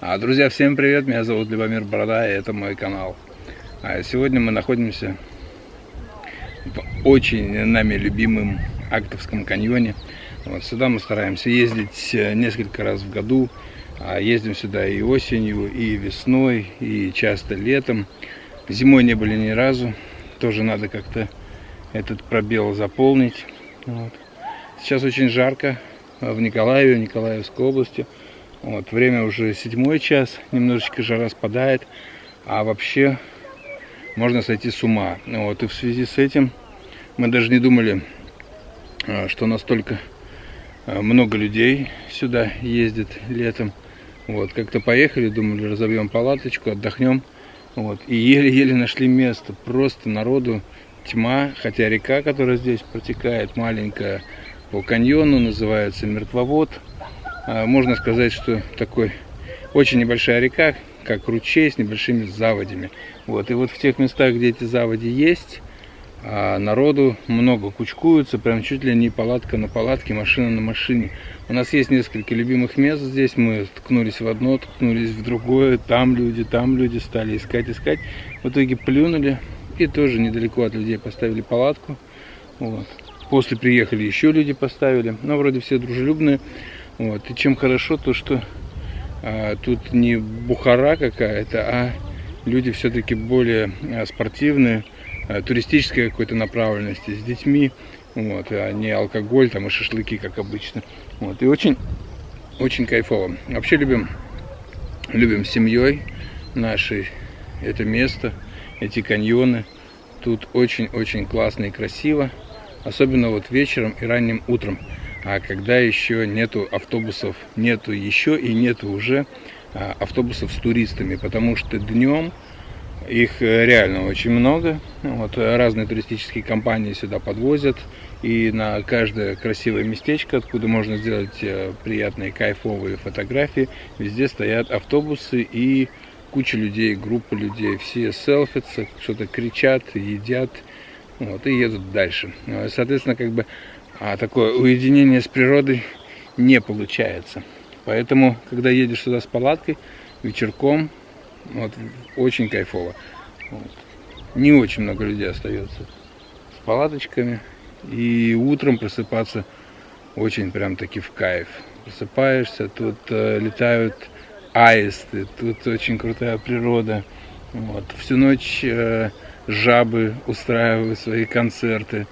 А, друзья, всем привет, меня зовут Любомир Борода, и это мой канал. А сегодня мы находимся в очень нами любимом Актовском каньоне. Вот, сюда мы стараемся ездить э, несколько раз в году. А ездим сюда и осенью, и весной, и часто летом. Зимой не были ни разу. Тоже надо как-то этот пробел заполнить. Вот. Сейчас очень жарко в Николаеве, Николаевской области. Вот, время уже седьмой час, немножечко жара спадает, а вообще можно сойти с ума. Вот, и в связи с этим мы даже не думали, а, что настолько а, много людей сюда ездит летом. Вот, как-то поехали, думали, разобьем палаточку, отдохнем. Вот, и еле-еле нашли место. Просто народу тьма, хотя река, которая здесь протекает, маленькая, по каньону, называется Мертвовод. А, можно сказать, что такой очень небольшая река, как ручей с небольшими заводями. Вот. И вот в тех местах, где эти заводи есть, а народу много кучкуются, прям чуть ли не палатка на палатке, машина на машине. У нас есть несколько любимых мест здесь, мы ткнулись в одно, ткнулись в другое, там люди, там люди стали искать, искать. В итоге плюнули и тоже недалеко от людей поставили палатку. Вот. После приехали еще люди поставили, но вроде все дружелюбные. Вот. И чем хорошо, то что а, тут не бухара какая-то, а люди все-таки более а, спортивные, а, туристической какой-то направленности, с детьми, вот, а не алкоголь там и шашлыки, как обычно. Вот. И очень, очень кайфово. Вообще любим, любим семьей нашей это место, эти каньоны. Тут очень-очень классно и красиво, особенно вот вечером и ранним утром а когда еще нету автобусов, нету еще и нету уже а, автобусов с туристами, потому что днем их э, реально очень много. Вот, разные туристические компании сюда подвозят. И на каждое красивое местечко, откуда можно сделать э, приятные кайфовые фотографии, везде стоят автобусы и куча людей, группа людей. Все селфятся, что-то кричат, едят вот, и едут дальше. Соответственно, как бы а такое уединение с природой не получается. Поэтому, когда едешь сюда с палаткой, вечерком, вот, очень кайфово. Вот. Не очень много людей остается с палаточками. И утром просыпаться очень прям таки в кайф. Просыпаешься, тут э, летают аисты, тут очень крутая природа. Вот. Всю ночь э, жабы устраивают свои концерты.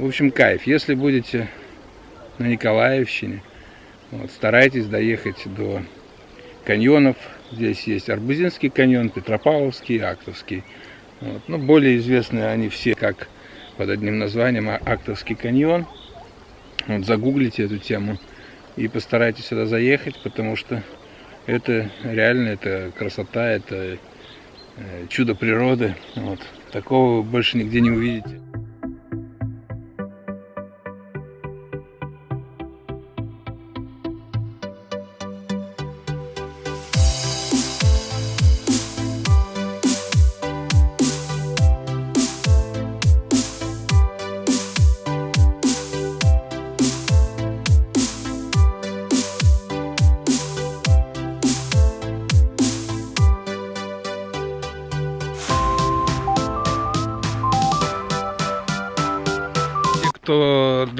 В общем, кайф. Если будете на Николаевщине, вот, старайтесь доехать до каньонов. Здесь есть Арбузинский каньон, Петропавловский, Актовский. Вот. Но более известны они все как под одним названием Актовский каньон. Вот, загуглите эту тему и постарайтесь сюда заехать, потому что это реально, это красота, это э, чудо природы. Вот. Такого вы больше нигде не увидите.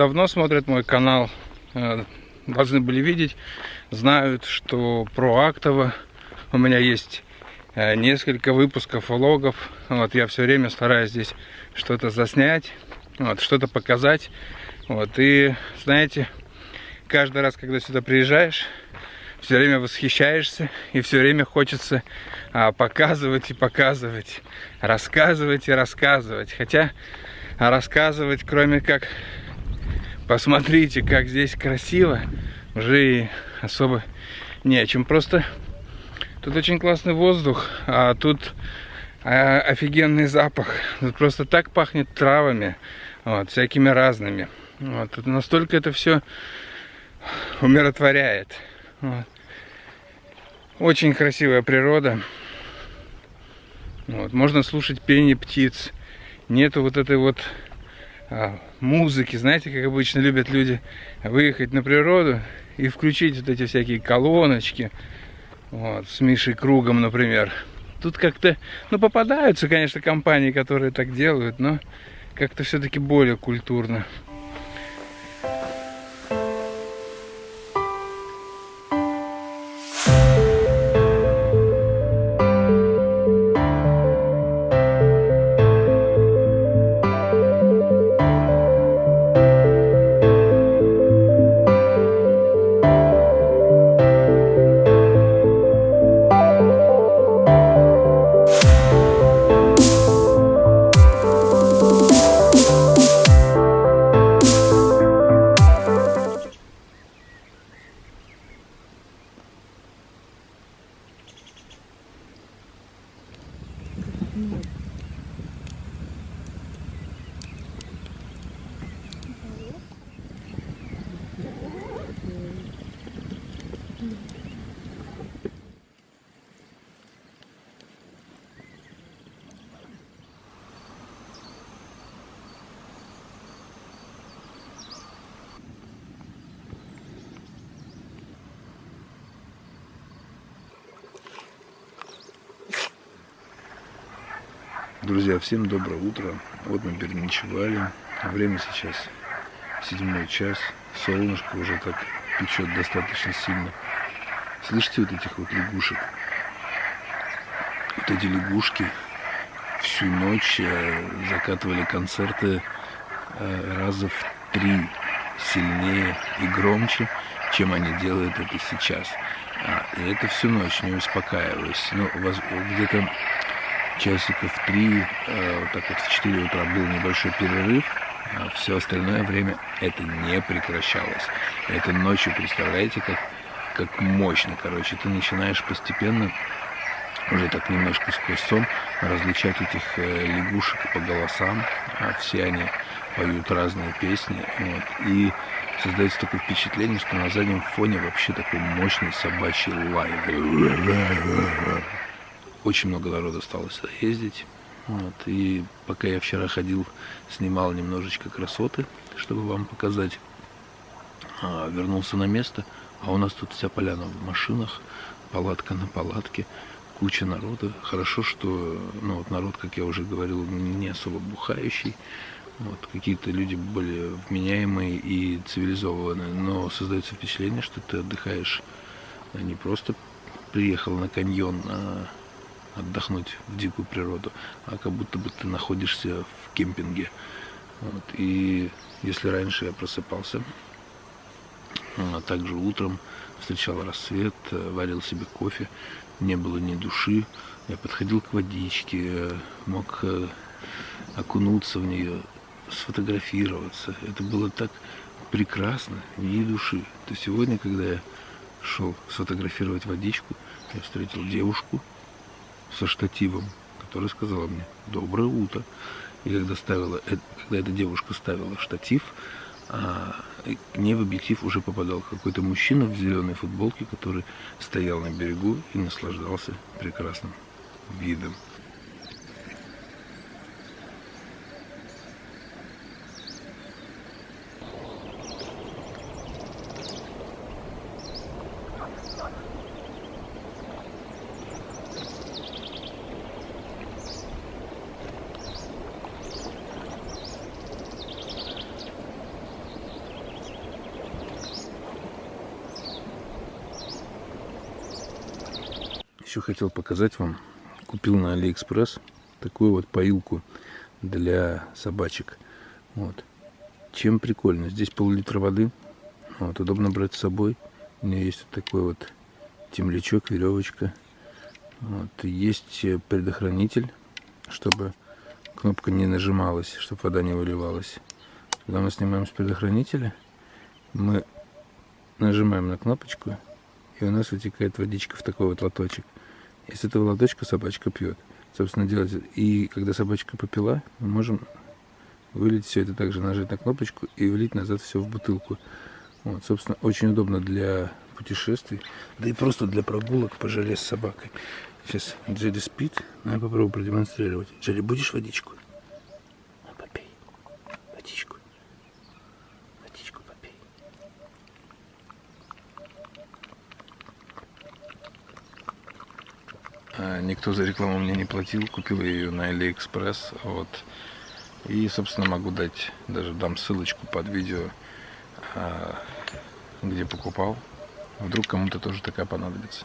Давно смотрит мой канал, э, должны были видеть, знают, что про Актово у меня есть э, несколько выпусков влогов. Вот, я все время стараюсь здесь что-то заснять, вот, что-то показать. Вот, и знаете, каждый раз, когда сюда приезжаешь, все время восхищаешься и все время хочется а, показывать и показывать, рассказывать и рассказывать. Хотя а рассказывать, кроме как посмотрите, как здесь красиво, уже и особо не о чем. Просто тут очень классный воздух, а тут а, офигенный запах. Тут просто так пахнет травами, вот, всякими разными. Вот, тут настолько это все умиротворяет. Вот. Очень красивая природа. Вот, можно слушать пение птиц нету вот этой вот музыки, знаете, как обычно любят люди выехать на природу и включить вот эти всякие колоночки, Вот, с Мишей Кругом, например. Тут как-то, ну, попадаются, конечно, компании, которые так делают, но как-то все-таки более культурно. Друзья, всем доброе утро. Вот мы переночевали. Время сейчас седьмой час. Солнышко уже так печет достаточно сильно. Слышите вот этих вот лягушек? Вот эти лягушки всю ночь э, закатывали концерты э, раза в три сильнее и громче, чем они делают это сейчас. А, и это всю ночь, не успокаиваясь. Ну, где-то часиков три, э, вот так вот в 4 утра был небольшой перерыв, а все остальное время это не прекращалось. Это ночью, представляете, как, как мощно, короче, ты начинаешь постепенно уже так немножко сквозь сон различать этих э, лягушек по голосам, а все они поют разные песни, вот, и создается такое впечатление, что на заднем фоне вообще такой мощный собачий лай. Очень много народа осталось сюда ездить. Вот, и пока я вчера ходил, снимал немножечко красоты, чтобы вам показать. А, вернулся на место, а у нас тут вся поляна в машинах, палатка на палатке, куча народа. Хорошо, что ну, вот народ, как я уже говорил, не особо бухающий. Вот, какие-то люди более вменяемые и цивилизованные, но создается впечатление, что ты отдыхаешь а не просто приехал на каньон, а отдохнуть в дикую природу, а как будто бы ты находишься в кемпинге. Вот. И если раньше я просыпался, а также утром встречал рассвет, варил себе кофе, не было ни души, я подходил к водичке, мог э, окунуться в нее, сфотографироваться. Это было так прекрасно, ни души. То сегодня, когда я шел сфотографировать водичку, я встретил девушку, со штативом, которая сказала мне «Доброе утро». И когда, ставила, э, когда эта девушка ставила штатив, а, к ней в объектив уже попадал какой-то мужчина в зеленой футболке, который стоял на берегу и наслаждался прекрасным видом. Еще хотел показать вам. Купил на Алиэкспресс такую вот поилку для собачек. Вот. Чем прикольно? Здесь пол-литра воды. Вот, удобно брать с собой. У меня есть вот такой вот темлячок, веревочка. Вот. Есть предохранитель, чтобы кнопка не нажималась, чтобы вода не выливалась. Когда мы снимаем с предохранителя, мы нажимаем на кнопочку, и у нас вытекает водичка в такой вот лоточек. Из этого лоточка собачка пьет. Собственно, делать. И когда собачка попила, мы можем вылить все это также, нажать на кнопочку и влить назад все в бутылку. Вот, собственно, очень удобно для путешествий, да и просто для прогулок по жаре с собакой. Сейчас Джерри спит, но я попробую продемонстрировать. Джерри, будешь водичку? А, никто за рекламу мне не платил. Купил ее на AliExpress. Вот. И, собственно, могу дать, даже дам ссылочку под видео, а, где покупал. Вдруг кому-то тоже такая понадобится.